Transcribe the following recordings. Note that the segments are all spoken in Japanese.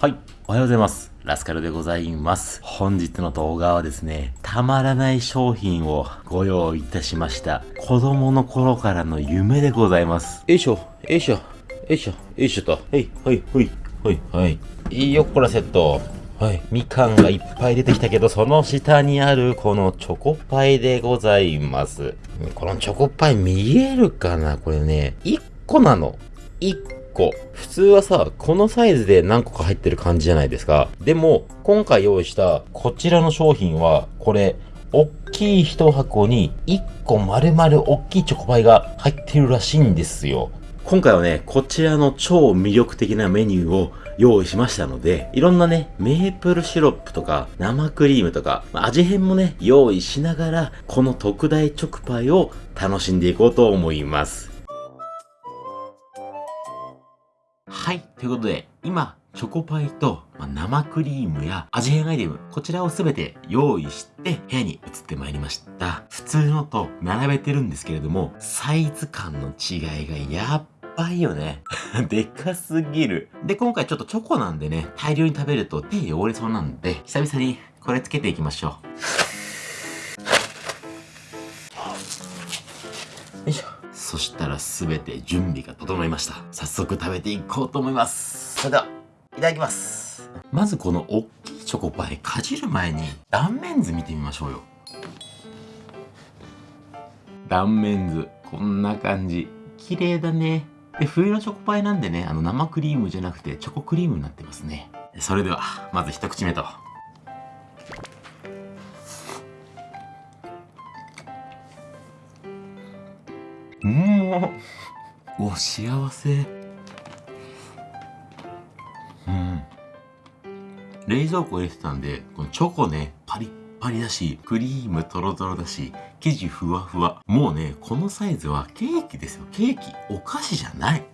はい。おはようございます。ラスカルでございます。本日の動画はですね、たまらない商品をご用意いたしました。子供の頃からの夢でございます。よいしょ、よいしょ、よいしょ、よいしょと。はい、はい、はい、はい、はい。いいよ、こらセット。はい。みかんがいっぱい出てきたけど、その下にあるこのチョコパイでございます。このチョコパイ見えるかな？これね、1個なの。1個。普通はさ、このサイズで何個か入ってる感じじゃないですか。でも、今回用意したこちらの商品は、これ、おっきい一箱に1個丸々おっきいチョコパイが入ってるらしいんですよ。今回はね、こちらの超魅力的なメニューを用意しましたので、いろんなね、メープルシロップとか生クリームとか、味変もね、用意しながら、この特大チョコパイを楽しんでいこうと思います。はい。ということで、今、チョコパイと、ま生クリームや味変アイテム、こちらをすべて用意して部屋に移ってまいりました。普通のと並べてるんですけれども、サイズ感の違いがやっばいよね。でかすぎる。で、今回ちょっとチョコなんでね、大量に食べると手汚れそうなんで、久々にこれつけていきましょう。そしたらすべて準備が整いました。早速食べていこうと思います。それでは、いただきます。まずこの大きいチョコパイかじる前に断面図見てみましょうよ。断面図、こんな感じ。綺麗だね。で、冬のチョコパイなんでね、あの生クリームじゃなくてチョコクリームになってますね。それでは、まず一口目と。うん。お幸せ。うん。冷蔵庫入れてたんでこのチョコねパリッパリだしクリームトロトロだし生地ふわふわ。もうねこのサイズはケーキですよ。ケーキお菓子じゃない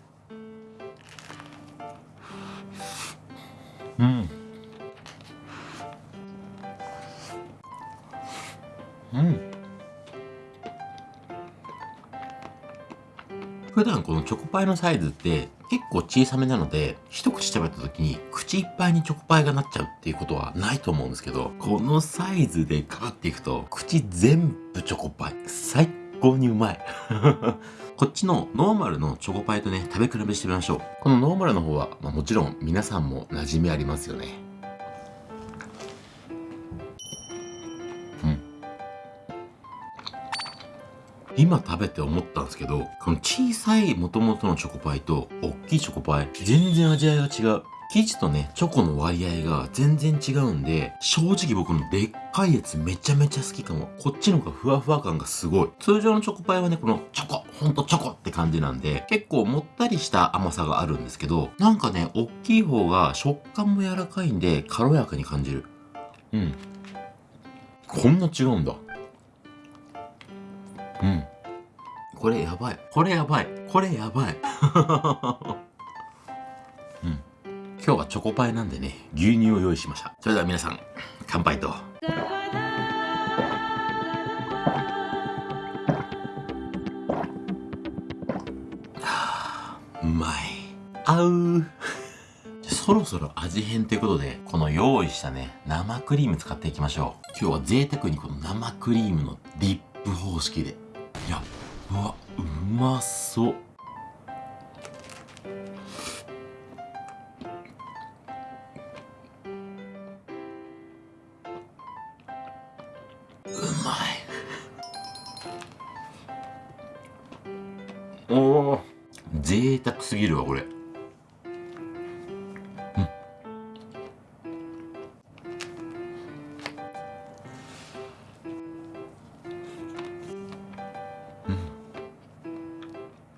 パイのサイズって結構小さめなので一口食べた時に口いっぱいにチョコパイがなっちゃうっていうことはないと思うんですけどこのサイズでガーっていくと口全部チョコパイ。最高にうまい。こっちのノーマルのチョコパイとね食べ比べしてみましょう。このノーマルの方は、まあ、もちろん皆さんも馴染みありますよね。今食べて思ったんですけど、この小さい元々のチョコパイと大きいチョコパイ、全然味わいが違う。生地とね、チョコの割合が全然違うんで、正直僕のでっかいやつめちゃめちゃ好きかも。こっちの方がふわふわ感がすごい。通常のチョコパイはね、このチョコ、ほんとチョコって感じなんで、結構もったりした甘さがあるんですけど、なんかね、大きい方が食感も柔らかいんで、軽やかに感じる。うん。こんな違うんだ。うん。これやばい。これやばい。これやばい。うん。今日はチョコパイなんでね、牛乳を用意しました。それでは皆さん、乾杯と。は あうまい。あうそろそろ味変ということで、この用意したね、生クリーム使っていきましょう。今日は贅沢にこの生クリームのディップ方式で。いや、うわ、うまそう。うまい。おお、贅沢すぎるわ、これ。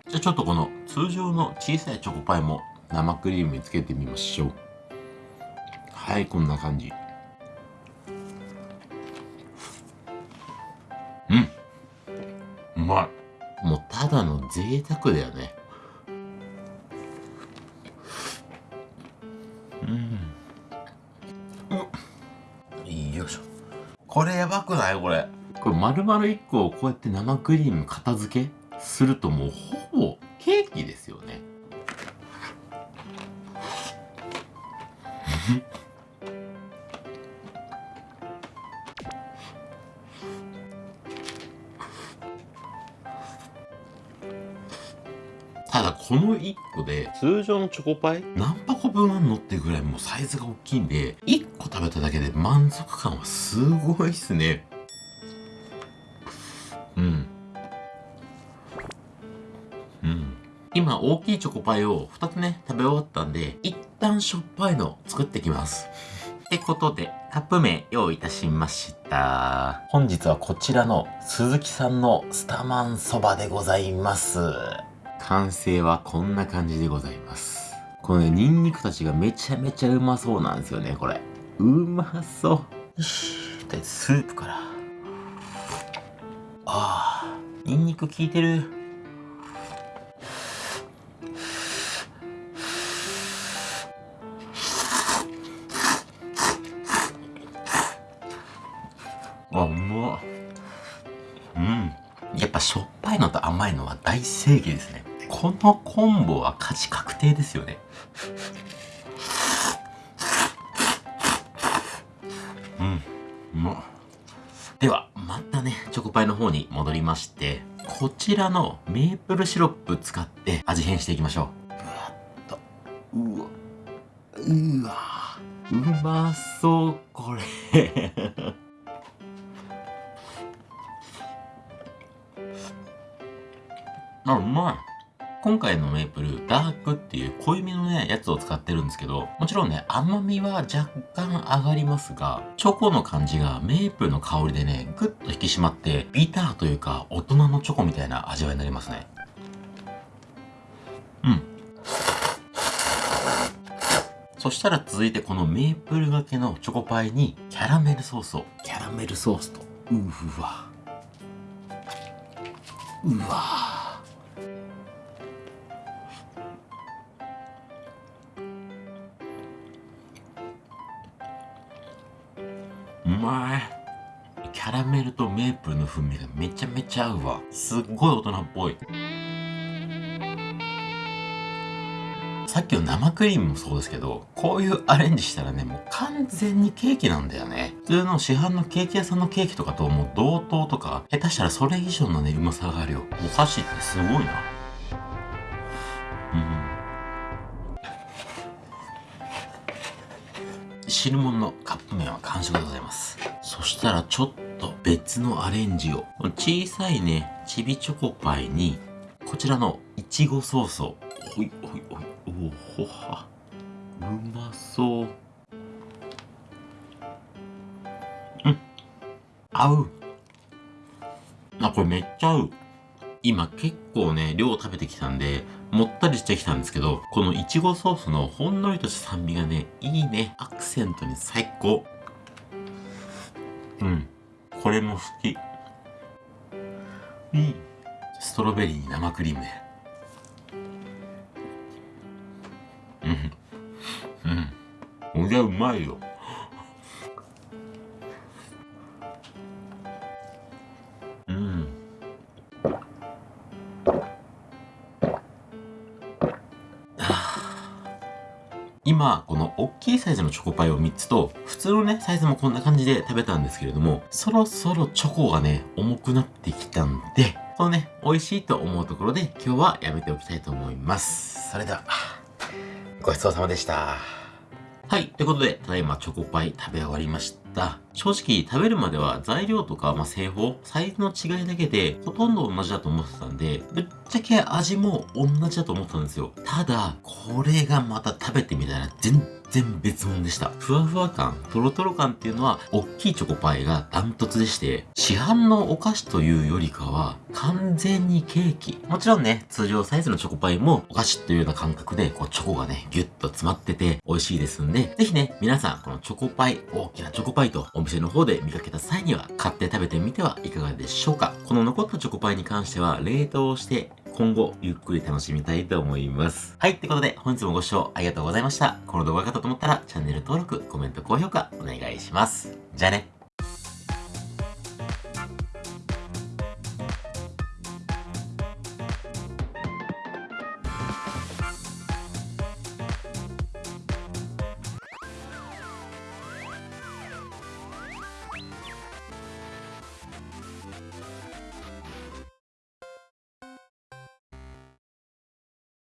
じゃあちょっとこの通常の小さいチョコパイも生クリームにつけてみましょう。はいこんな感じ。うん。うまい。もうただの贅沢だよね。うん。よいしょ。これやばくない？これ。これ丸々1個をこうやって生クリーム片付けするともうただこの1個で通常のチョコパイ？何箱分あんのってぐらいもうサイズが大きいんで1個食べただけで満足感はすごいっすね。うん。うん。今大きいチョコパイを2つね食べ終わったんで一旦しょっぱいの作ってきます。ってことで、カップ麺用意いたしました。本日はこちらの鈴木さんのスタマンそばでございます。完成はこんな感じでございます。このね、ニンニクたちがめちゃめちゃうまそうなんですよね、これ。うまそう。よし、とりあえずスープから。ああ、ニンニク効いてる。あ、うまうん。やっぱしょっぱいのと甘いのは大正義ですね。このコンボは勝ち確定ですよね。うん、うまでは、またね、チョコパイの方に戻りまして、こちらのメープルシロップ使って味変していきましょう。うわっと。うわ。うわ。うまそう、これ あ、うまい。今回のメープル、ダークっていう濃いめのね、やつを使ってるんですけど、もちろんね、甘みは若干上がりますが、チョコの感じがメープルの香りでね、ぐっと引き締まって、ビターというか、大人のチョコみたいな味わいになりますね。うん。そしたら続いてこのメープルがけのチョコパイにキャラメルソースを。キャラメルソースと。うわ。うわ。まいキャラメルとメープルの風味がめちゃめちゃ合うわすっごい大人っぽいさっきの生クリームもそうですけど、こういうアレンジしたらね、もう完全にケーキなんだよね。普通の市販のケーキ屋さんのケーキとかともう同等とか、下手したらそれ以上のね、うまさがあるよ。お菓子ってすごいな。汁物のカップ麺は完食でございます。そしたらちょっと別のアレンジを。小さいね、ちびチョコパイに、こちらのいちごソースを。ほいほいほい。おほは。うまそう。うん。合う。あ、これめっちゃ合う。今結構ね、量食べてきたんで、もったりしてきたんですけど、このいちごソースのほんのりとした酸味がね、いいね。アクセントに最高。うん。これも好き。いい。ストロベリーに生クリームで。うん。うん。これうまいよ。今、この大きいサイズのチョコパイを3つと、普通のね、サイズもこんな感じで食べたんですけれども、そろそろチョコがね、重くなってきたんで、このね、美味しいと思うところで今日はやめておきたいと思います。それでは、ごちそうさまでした。はい。ということで、ただいまチョコパイ食べ終わりました。正直、食べるまでは材料とか、まあ、製法、サイズの違いだけで、ほとんど同じだと思ってたんで、ぶっちゃけ味も同じだと思ってたんですよ。ただ、これがまた食べてみたら全然別物でした。ふわふわ感、トロトロ感っていうのは、大きいチョコパイがダントツでして、市販のお菓子というよりかは、完全にケーキ。もちろんね、通常サイズのチョコパイもお菓子というような感覚で、こう、チョコがね、ギュッと詰まってて美味しいですんで、ぜひね、皆さん、このチョコパイ、大きなチョコパイとお店の方で見かけた際には、買って食べてみてはいかがでしょうか。この残ったチョコパイに関しては、冷凍して、今後、ゆっくり楽しみたいと思います。はい、ってことで、本日もご視聴ありがとうございました。この動画が良かったと思ったら、チャンネル登録、コメント、高評価、お願いします。じゃあね。